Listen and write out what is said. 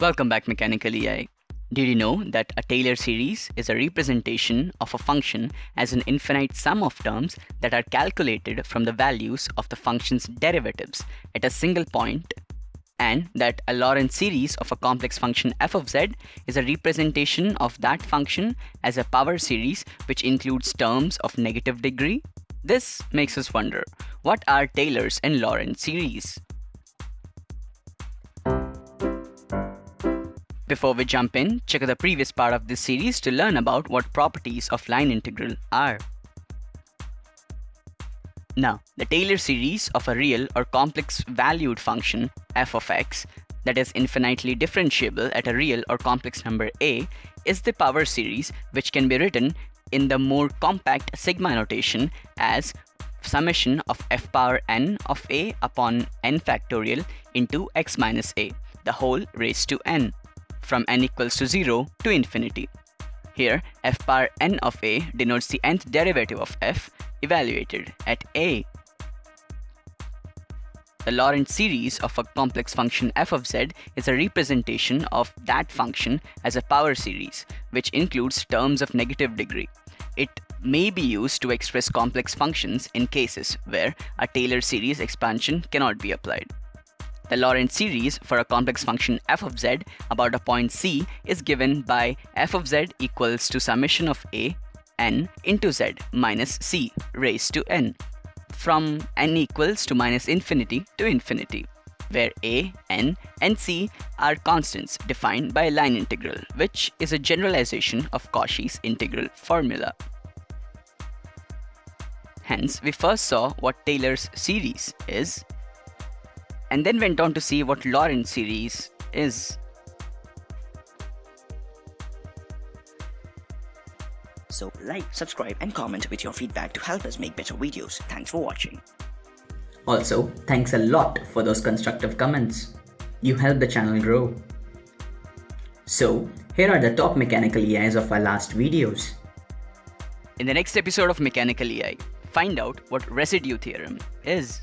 Welcome back Mechanical EI. Did you know that a Taylor series is a representation of a function as an infinite sum of terms that are calculated from the values of the function's derivatives at a single point and that a Laurent series of a complex function f of z is a representation of that function as a power series which includes terms of negative degree? This makes us wonder, what are Taylor's and Laurent series? Before we jump in, check out the previous part of this series to learn about what properties of line integral are. Now, the Taylor series of a real or complex valued function f of x that is infinitely differentiable at a real or complex number a is the power series which can be written in the more compact sigma notation as summation of f power n of a upon n factorial into x minus a, the whole raised to n from n equals to 0 to infinity. Here, f power n of a denotes the nth derivative of f evaluated at a. The Laurent series of a complex function f of z is a representation of that function as a power series, which includes terms of negative degree. It may be used to express complex functions in cases where a Taylor series expansion cannot be applied. The Laurent series for a complex function f of z about a point C is given by f of z equals to summation of a n into z minus c raised to n from n equals to minus infinity to infinity where a, n, and c are constants defined by a line integral, which is a generalization of Cauchy's integral formula. Hence, we first saw what Taylor's series is and then went on to see what Laurent series is. So like, subscribe and comment with your feedback to help us make better videos. Thanks for watching. Also, thanks a lot for those constructive comments. You help the channel grow. So, here are the top mechanical EIs of our last videos. In the next episode of Mechanical EI, find out what residue theorem is.